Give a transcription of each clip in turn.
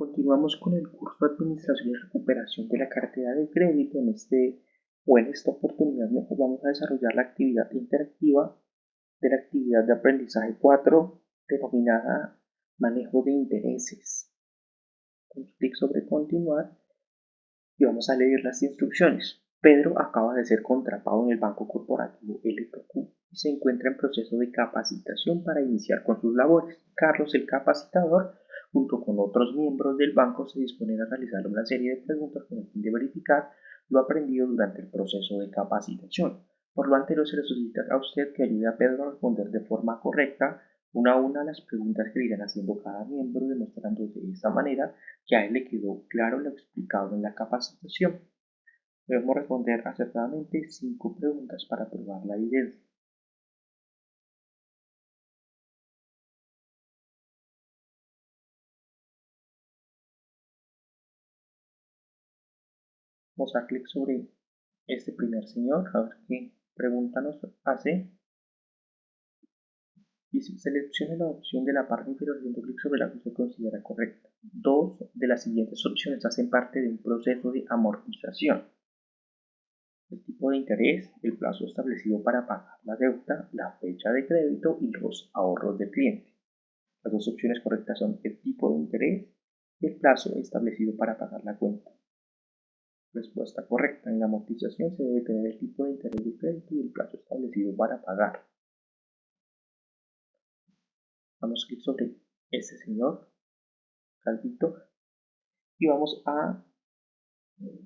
Continuamos con el curso de Administración y Recuperación de la Cartera de Crédito. En, este, o en esta oportunidad vamos a desarrollar la actividad interactiva de la actividad de aprendizaje 4 denominada Manejo de Intereses. Damos clic sobre Continuar y vamos a leer las instrucciones. Pedro acaba de ser contratado en el Banco Corporativo LPQ y se encuentra en proceso de capacitación para iniciar con sus labores. Carlos, el capacitador, junto con otros miembros del banco, se disponen a realizar una serie de preguntas con el fin de verificar lo aprendido durante el proceso de capacitación. Por lo anterior, se le solicita a usted que ayude a Pedro a responder de forma correcta una a una las preguntas que irán haciendo cada miembro, demostrando de esta manera que a él le quedó claro lo explicado en la capacitación. Debemos responder acertadamente cinco preguntas para probar la evidencia. Vamos a clic sobre este primer señor, a ver qué pregunta nos hace. Y seleccione la opción de la parte inferior haciendo clic sobre la que usted considera correcta. Dos de las siguientes opciones hacen parte de un proceso de amortización. El tipo de interés, el plazo establecido para pagar la deuda, la fecha de crédito y los ahorros del cliente. Las dos opciones correctas son el tipo de interés y el plazo establecido para pagar la cuenta. Respuesta correcta. En la amortización se debe tener el tipo de interés de crédito y el plazo establecido para pagar. Vamos a clic sobre ese señor, Calvito, y vamos a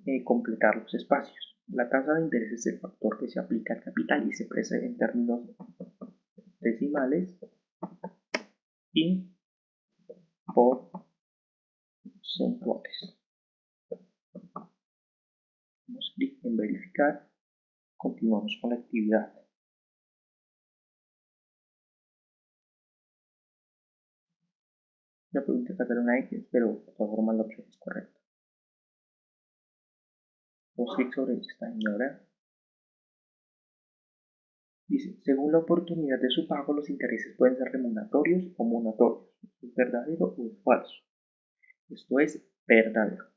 eh, completar los espacios. La tasa de interés es el factor que se aplica al capital y se expresa en términos decimales y porcentuales clic en continuamos con la actividad. La pregunta es sacar una X, pero de todas formas la opción es correcta. Damos clic sobre esta señora. Dice, según la oportunidad de su pago, los intereses pueden ser remuneratorios o monatorios. ¿Es verdadero o es falso? Esto es verdadero.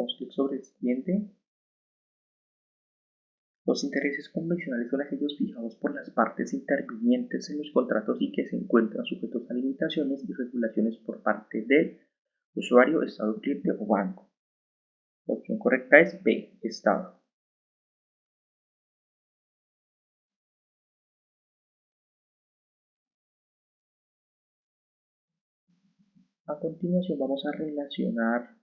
Damos clic sobre el siguiente. Los intereses convencionales son aquellos fijados por las partes intervinientes en los contratos y que se encuentran sujetos a limitaciones y regulaciones por parte del usuario, Estado, cliente o banco. La opción correcta es B, Estado. A continuación vamos a relacionar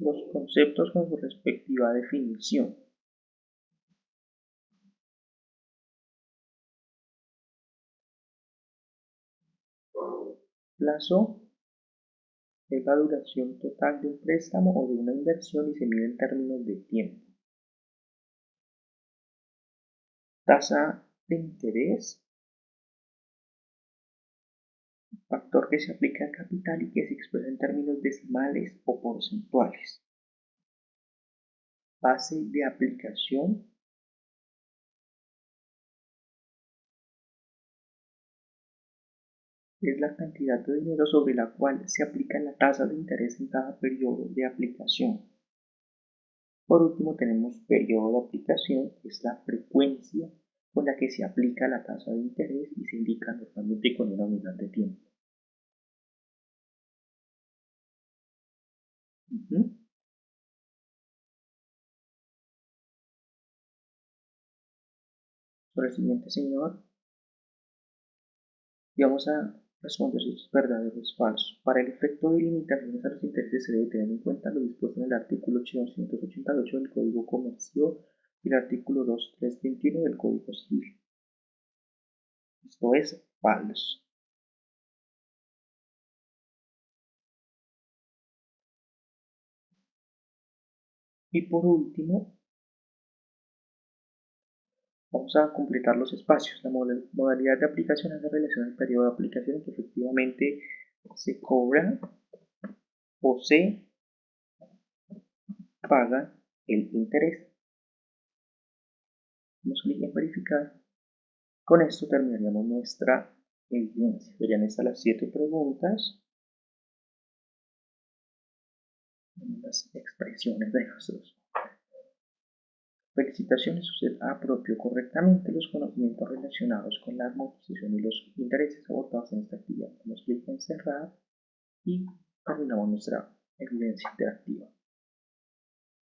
los conceptos con su respectiva definición. Plazo es la duración total de un préstamo o de una inversión y se mide en términos de tiempo. Tasa de interés factor que se aplica al capital y que se expresa en términos decimales o porcentuales. Base de aplicación es la cantidad de dinero sobre la cual se aplica la tasa de interés en cada periodo de aplicación. Por último tenemos periodo de aplicación, que es la frecuencia con la que se aplica la tasa de interés y se indica normalmente con una unidad de tiempo. Sobre el siguiente señor. Y vamos a responder si es verdadero o es falso. Para el efecto de limitaciones a los intereses se debe tener en cuenta lo dispuesto en el artículo 888 del Código Comercio y el artículo 2321 del Código Civil. Esto es falso. Y por último, vamos a completar los espacios. La modalidad de aplicación hace relación al periodo de aplicación que efectivamente se cobra o se paga el interés. Damos clic en verificar. Con esto terminaríamos nuestra evidencia. Serían estas las siete preguntas. Las expresiones de nosotros. Felicitaciones, usted apropió correctamente los conocimientos relacionados con la amortización y los intereses abordados en esta actividad. Damos clic en cerrar y terminamos nuestra evidencia interactiva.